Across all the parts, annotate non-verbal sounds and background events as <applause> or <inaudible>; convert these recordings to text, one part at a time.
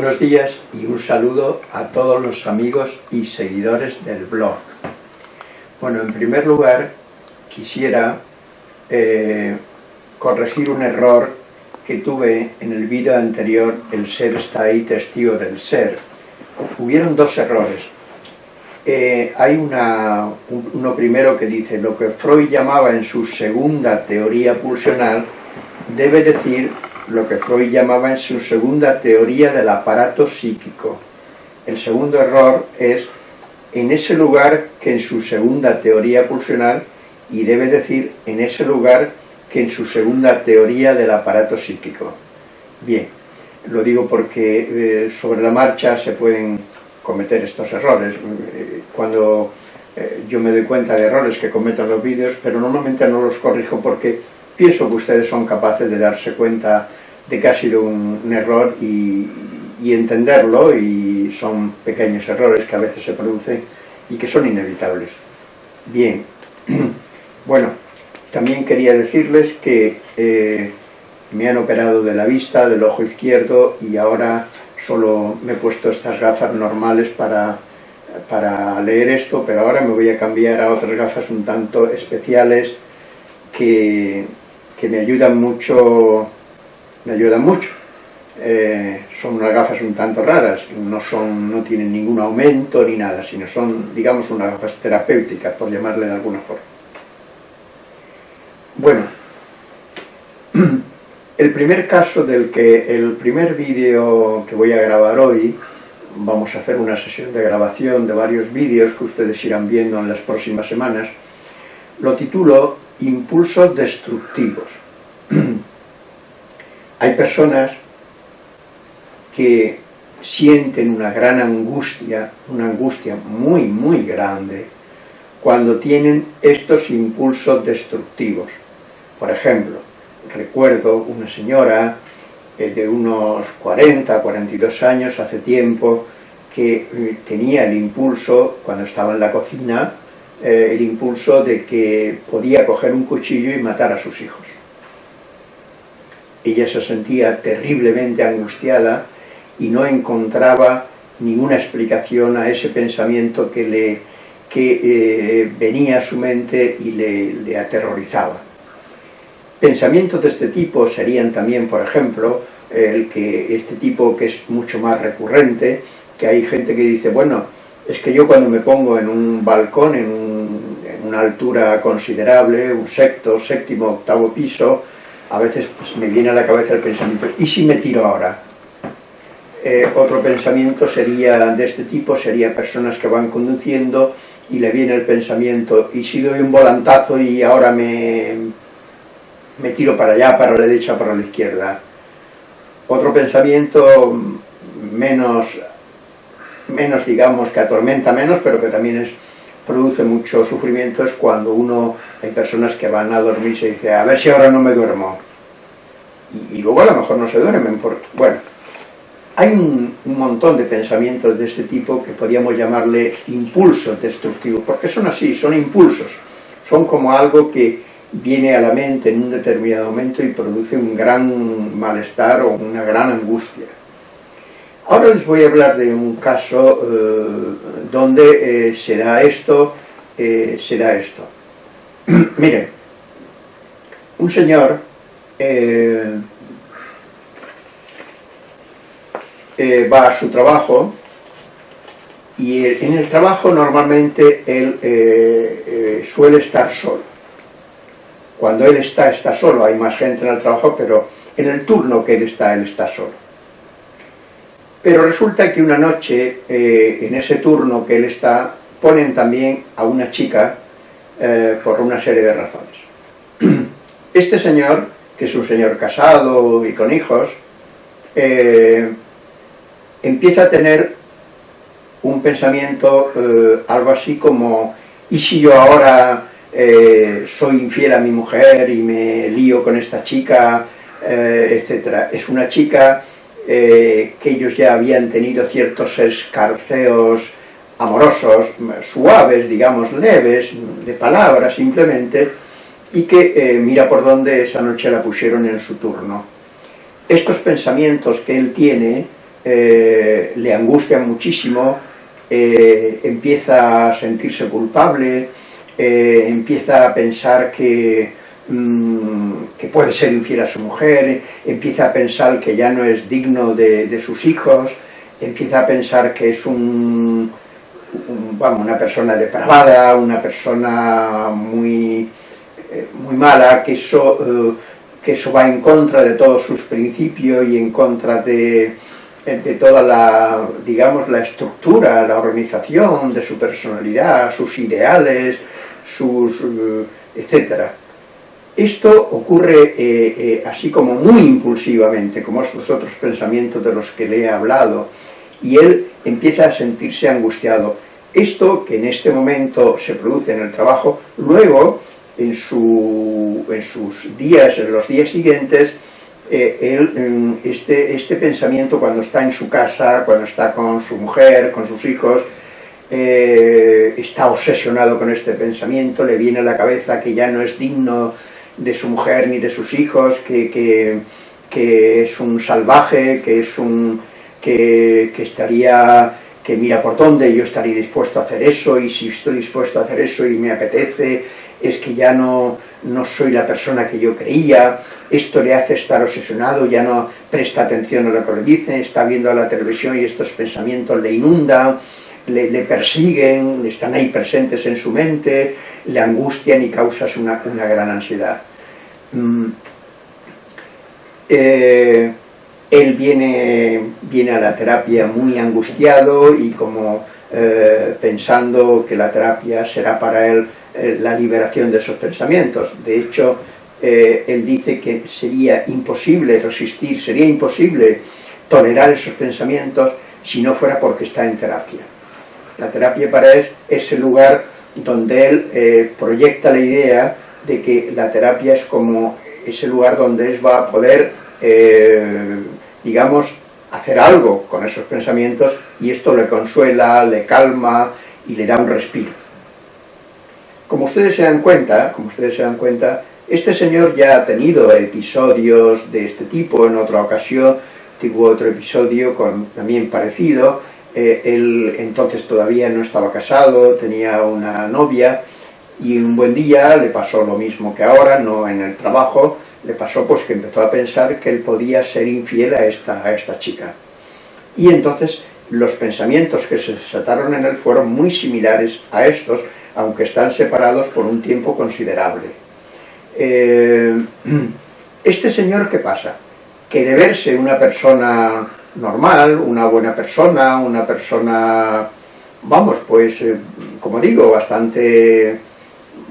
Buenos días y un saludo a todos los amigos y seguidores del blog. Bueno, en primer lugar quisiera eh, corregir un error que tuve en el vídeo anterior, el ser está ahí, testigo del ser. Hubieron dos errores. Eh, hay una, uno primero que dice, lo que Freud llamaba en su segunda teoría pulsional, debe decir lo que Freud llamaba en su segunda teoría del aparato psíquico. El segundo error es en ese lugar que en su segunda teoría pulsional y debe decir en ese lugar que en su segunda teoría del aparato psíquico. Bien, lo digo porque eh, sobre la marcha se pueden cometer estos errores. Eh, cuando eh, yo me doy cuenta de errores que cometo en los vídeos, pero normalmente no los corrijo porque pienso que ustedes son capaces de darse cuenta de que ha sido un, error y, entenderlo y son pequeños errores que a veces se producen y que son inevitables. Bien, <clears throat> bueno, también quería decirles que eh, me han operado de la vista, del ojo izquierdo y ahora solo me he puesto estas gafas normales para, para leer esto, pero ahora me voy a cambiar a otras gafas un tanto especiales que, que me ayudan mucho me ayudan mucho. Eh, son unas gafas un tanto raras, no, son, no tienen ningún aumento ni nada, sino son, digamos, unas gafas terapéuticas, por llamarle de alguna forma. Bueno, <clears throat> el primer caso del que, el primer vídeo que voy a grabar hoy, vamos a hacer una sesión de grabación de varios vídeos que ustedes irán viendo en las próximas semanas, lo titulo Impulsos Destructivos. <clears throat> Hay personas que sienten una gran angustia, una angustia muy, muy grande, cuando tienen estos impulsos destructivos. Por ejemplo, recuerdo una señora eh, de unos 40, 42 años, hace tiempo, que eh, tenía el impulso, cuando estaba en la cocina, eh, el impulso de que podía coger un cuchillo y matar a sus hijos ella se sentía terriblemente angustiada y no encontraba ninguna explicación a ese pensamiento que, le, que eh, venía a su mente y le, aterrorizaba. Pensamientos de este tipo serían también, por ejemplo, el que este tipo que es mucho más recurrente, que hay gente que dice, bueno, es que yo cuando me pongo en un balcón, en, en una altura considerable, un sexto, séptimo, octavo piso, a veces pues, me viene a la cabeza el pensamiento, ¿y si me tiro ahora? Eh, otro pensamiento sería de este tipo, sería personas que van conduciendo y le viene el pensamiento, ¿y si doy un volantazo y ahora me, me tiro para allá, para la derecha, para la izquierda? Otro pensamiento menos, menos digamos, que atormenta menos, pero que también es produce mucho sufrimiento es cuando uno, hay personas que van a dormir y se dice, a ver si ahora no me duermo. Y, luego a lo mejor no se duermen. Porque, bueno, hay un, montón de pensamientos de este tipo que podríamos llamarle impulsos destructivos, porque son así, son impulsos. Son como algo que viene a la mente en un determinado momento y produce un gran malestar o una gran angustia. Ahora les voy a hablar de un caso eh, donde eh, será esto, eh, será esto. <clears throat> Miren, un señor va a su trabajo y en el trabajo normalmente él suele estar solo. Cuando él está, está solo, hay más gente en el trabajo, pero en el turno que él está, él está solo. Pero resulta que una noche, eh, en ese turno que él está, ponen también a una chica eh, por una serie de razones. <clears throat> Este señor, que es un señor casado y con hijos, eh, empieza a tener un pensamiento algo así como ¿y si yo ahora soy infiel a mi mujer y me lío con esta chica, etcétera? Es una chica eh, que ellos ya habían tenido ciertos escarceos amorosos, suaves, digamos, leves, de palabras simplemente, y que eh, mira por dónde esa noche la pusieron en su turno. Estos pensamientos que él tiene eh, le angustian muchísimo, empieza a sentirse culpable, empieza a pensar que, mm, que, puede ser infiel a su mujer, empieza a pensar que ya no es digno de, sus hijos, empieza a pensar que es un, vamos, una persona depravada, una persona muy, muy mala, que eso que eso va en contra de todos sus principios y en contra de, de toda la, digamos, la estructura, la organización de su personalidad, sus ideales, sus, eh, etcétera. Esto ocurre eh, eh, así como muy impulsivamente, como estos otros pensamientos de los que le he hablado, y él empieza a sentirse angustiado. Esto que en este momento se produce en el trabajo, luego en, su, en sus días, en los días siguientes, eh, este, este pensamiento cuando está en su casa, cuando está con su mujer, con sus hijos, eh, está obsesionado con este pensamiento, le viene a la cabeza que ya no es digno de su mujer ni de sus hijos, que, que, es un salvaje, que es un que, que, estaría, que mira por dónde, yo estaría dispuesto a hacer eso, y si estoy dispuesto a hacer eso y me apetece, es que ya no, no soy la persona que yo creía, esto le hace estar obsesionado, ya no presta atención a lo que le dicen, está viendo la televisión y estos pensamientos le inundan, le, persiguen, están ahí presentes en su mente, le angustian y causan una, una gran ansiedad. Mm. Eh, él viene, viene a la terapia muy angustiado y como eh, pensando que la terapia será para él eh, la liberación de esos pensamientos. De hecho, él dice que sería imposible resistir, sería imposible tolerar esos pensamientos si no fuera porque está en terapia. La terapia para él es el lugar donde él proyecta la idea de que la terapia es como ese lugar donde él va a poder, digamos, hacer algo con esos pensamientos y esto le consuela, le calma y le da un respiro. Como ustedes se dan cuenta, como ustedes se dan cuenta, este señor ya ha tenido episodios de este tipo, en otra ocasión tuvo otro episodio con, también parecido, eh, él entonces todavía no estaba casado, tenía una novia, y un buen día le pasó lo mismo que ahora, no en el trabajo, le pasó pues que empezó a pensar que él podía ser infiel a esta, a esta chica. Y entonces los pensamientos que se desataron en él fueron muy similares a estos, aunque están separados por un tiempo considerable. Eh, <clears throat> este señor, ¿qué pasa? Que de verse una persona normal, una buena persona, una persona, vamos, pues, eh, como digo, bastante,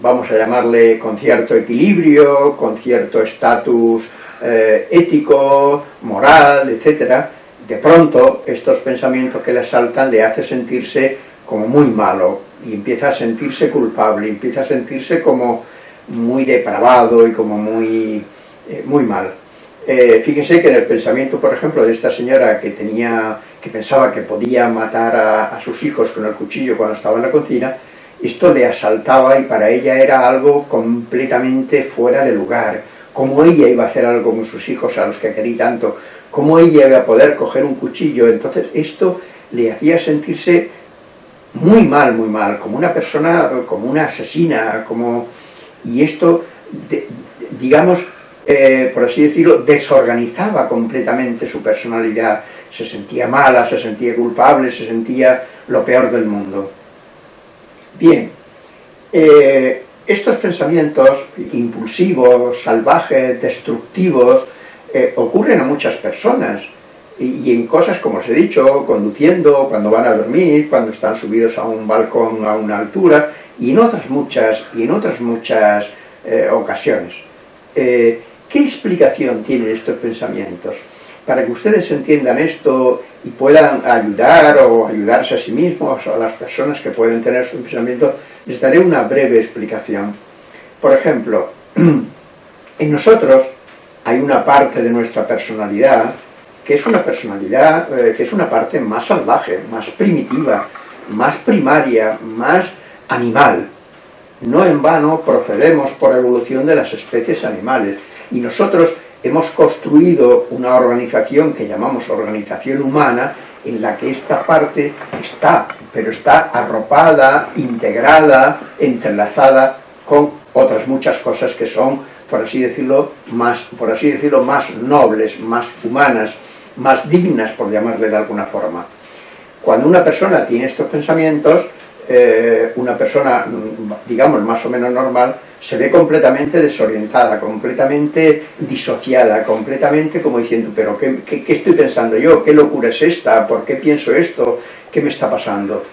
vamos a llamarle con cierto equilibrio, con cierto estatus eh, ético, moral, etcétera, de pronto estos pensamientos que le asaltan le hace sentirse como muy malo, y empieza a sentirse culpable, empieza a sentirse como muy depravado y como muy, eh, muy mal. Eh, fíjense que en el pensamiento, por ejemplo, de esta señora que tenía, que pensaba que podía matar a, sus hijos con el cuchillo cuando estaba en la cocina, esto le asaltaba y para ella era algo completamente fuera de lugar. ¿Cómo ella iba a hacer algo con sus hijos a los que quería tanto? ¿Cómo ella iba a poder coger un cuchillo? Entonces esto le hacía sentirse muy mal, muy mal, como una persona, como una asesina, como... Y esto, digamos, eh, por así decirlo, desorganizaba completamente su personalidad. Se sentía mala, se sentía culpable, se sentía lo peor del mundo. Bien, eh, estos pensamientos impulsivos, salvajes, destructivos, eh, ocurren a muchas personas y, en cosas como os he dicho, conduciendo, cuando van a dormir, cuando están subidos a un balcón a una altura, y en otras muchas, y en otras muchas eh, ocasiones. ¿Qué explicación tienen estos pensamientos? Para que ustedes entiendan esto y puedan ayudar o ayudarse a sí mismos o a las personas que pueden tener estos pensamientos, les daré una breve explicación. Por ejemplo, <clears throat> en nosotros hay una parte de nuestra personalidad que es una personalidad, eh, que es una parte más salvaje, más primitiva, más primaria, más animal. No en vano procedemos por evolución de las especies animales. Y nosotros hemos construido una organización que llamamos organización humana, en la que esta parte está, pero está arropada, integrada, entrelazada con otras muchas cosas que son, por así decirlo, más, por así decirlo, más nobles, más humanas, más dignas, por llamarle de alguna forma. Cuando una persona tiene estos pensamientos, eh, una persona, digamos, más o menos normal, se ve completamente desorientada, completamente disociada, completamente como diciendo, pero ¿qué, qué, estoy pensando yo? ¿Qué locura es esta? ¿Por qué pienso esto? ¿Qué me está pasando?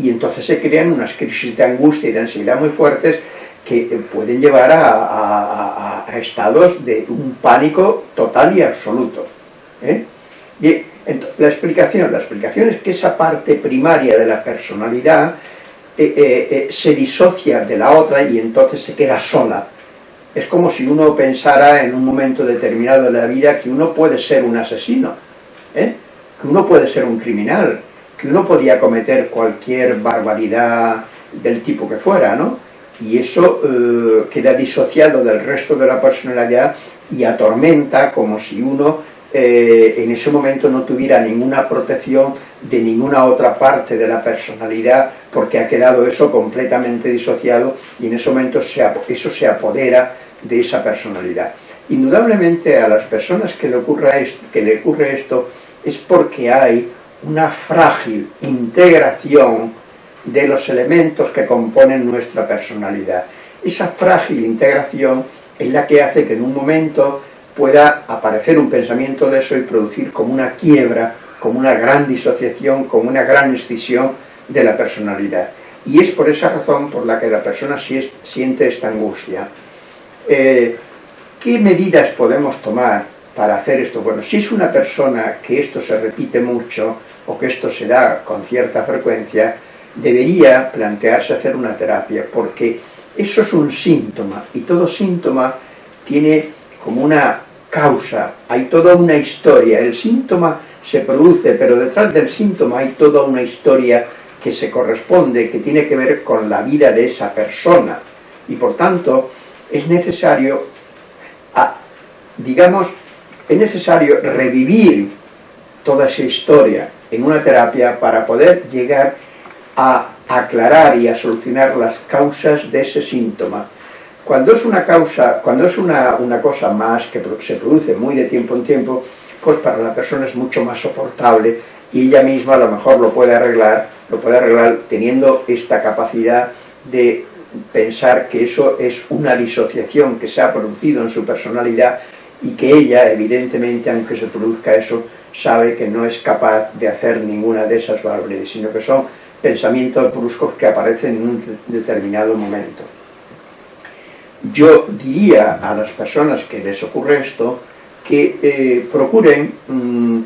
Y entonces se crean unas crisis de angustia y de ansiedad muy fuertes que eh, pueden llevar a, estados de un pánico total y absoluto. ¿eh? La explicación, la explicación es que esa parte primaria de la personalidad eh, eh, eh, se disocia de la otra y entonces se queda sola. Es como si uno pensara en un momento determinado de la vida que uno puede ser un asesino, que uno puede ser un criminal, que uno podía cometer cualquier barbaridad del tipo que fuera, ¿no? Y eso queda disociado del resto de la personalidad y atormenta como si uno en ese momento no tuviera ninguna protección de ninguna otra parte de la personalidad porque ha quedado eso completamente disociado y en ese momento eso se apodera de esa personalidad. Indudablemente a las personas que le, ocurra que le ocurre esto es porque hay una frágil integración de los elementos que componen nuestra personalidad. Esa frágil integración es la que hace que en un momento pueda aparecer un pensamiento de eso y producir como una quiebra como una gran disociación, como una gran escisión de la personalidad. Y es por esa razón por la que la persona siente esta angustia. Eh, ¿Qué medidas podemos tomar para hacer esto? Bueno, si es una persona que esto se repite mucho, o que esto se da con cierta frecuencia, debería plantearse hacer una terapia, porque eso es un síntoma, y todo síntoma tiene como una causa, hay toda una historia. El síntoma se produce, pero detrás del síntoma hay toda una historia que se corresponde, que tiene que ver con la vida de esa persona. Y por tanto, es necesario, digamos, es necesario revivir toda esa historia en una terapia para poder llegar a aclarar y a solucionar las causas de ese síntoma. Cuando es una causa, cuando es una, una cosa más que se produce muy de tiempo en tiempo, pues para la persona es mucho más soportable y ella misma a lo mejor lo puede arreglar, lo puede arreglar teniendo esta capacidad de pensar que eso es una disociación que se ha producido en su personalidad y que ella, evidentemente, aunque se produzca eso, sabe que no es capaz de hacer ninguna de esas barbaridades, sino que son pensamientos bruscos que aparecen en un determinado momento. Yo diría a las personas que les ocurre esto, que eh, procuren, mm,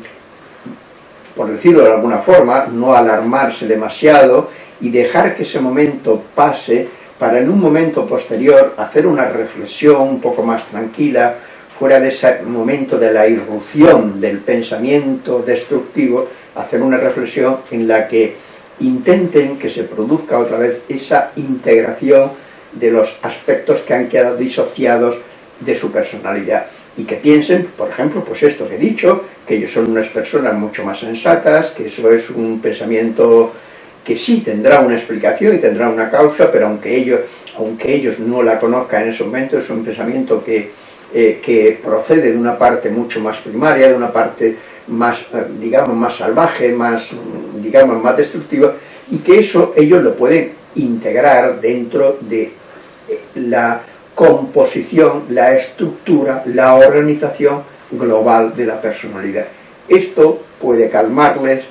por decirlo de alguna forma, no alarmarse demasiado y dejar que ese momento pase para en un momento posterior hacer una reflexión un poco más tranquila, fuera de ese momento de la irrupción del pensamiento destructivo, hacer una reflexión en la que intenten que se produzca otra vez esa integración de los aspectos que han quedado disociados de su personalidad y que piensen, por ejemplo, pues esto que he dicho, que ellos son unas personas mucho más sensatas, que eso es un pensamiento que sí tendrá una explicación y tendrá una causa, pero aunque ellos, aunque ellos no la conozcan en ese momento, es un pensamiento que, eh, que procede de una parte mucho más primaria, de una parte más, eh, digamos, más salvaje, más, digamos, más destructiva, y que eso ellos lo pueden integrar dentro de la composición, la estructura, la organización global de la personalidad. Esto puede calmarles,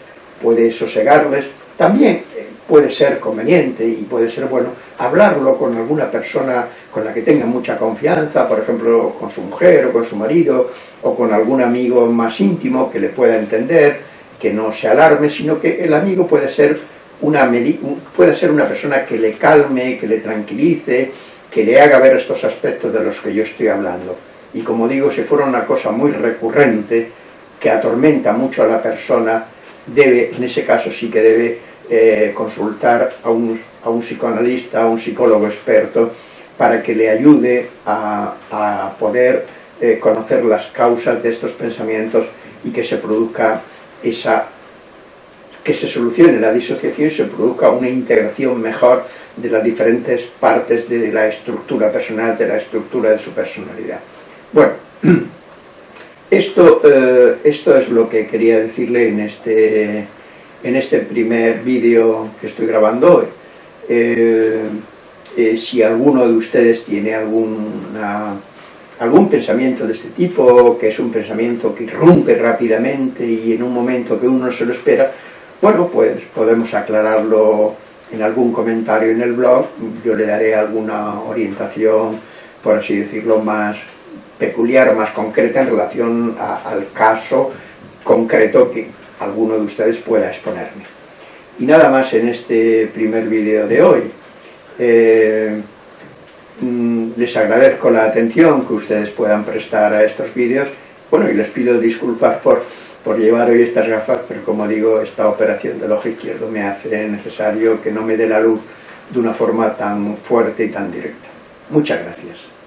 puede sosegarles, también eh, puede ser conveniente y puede ser bueno hablarlo con alguna persona con la que tenga mucha confianza, por ejemplo con su mujer o con su marido o con algún amigo más íntimo que le pueda entender, que no se alarme, sino que el amigo puede ser una, puede ser una persona que le calme, que le tranquilice, que le haga ver estos aspectos de los que yo estoy hablando. Y como digo, si fuera una cosa muy recurrente, que atormenta mucho a la persona, debe, en ese caso sí que debe eh, consultar a un, a un, psicoanalista, a un psicólogo experto, para que le ayude a, a poder eh, conocer las causas de estos pensamientos y que se produzca esa que se solucione la disociación y se produzca una integración mejor de las diferentes partes de la estructura personal, de la estructura de su personalidad. Bueno, <clears throat> esto, eh, esto es lo que quería decirle en este, en este primer vídeo que estoy grabando hoy. Eh, eh, si alguno de ustedes tiene alguna, algún pensamiento de este tipo, que es un pensamiento que irrumpe rápidamente y en un momento que uno no se lo espera, bueno, pues podemos aclararlo en algún comentario en el blog, yo le daré alguna orientación, por así decirlo, más peculiar más concreta en relación al caso concreto que alguno de ustedes pueda exponerme. Y nada más en este primer vídeo de hoy. Eh, mm, les agradezco la atención que ustedes puedan prestar a estos vídeos, bueno, y les pido disculpas por por llevar hoy estas gafas, pero como digo, esta operación del ojo izquierdo me hace necesario que no me dé la luz de una forma tan fuerte y tan directa. Muchas gracias.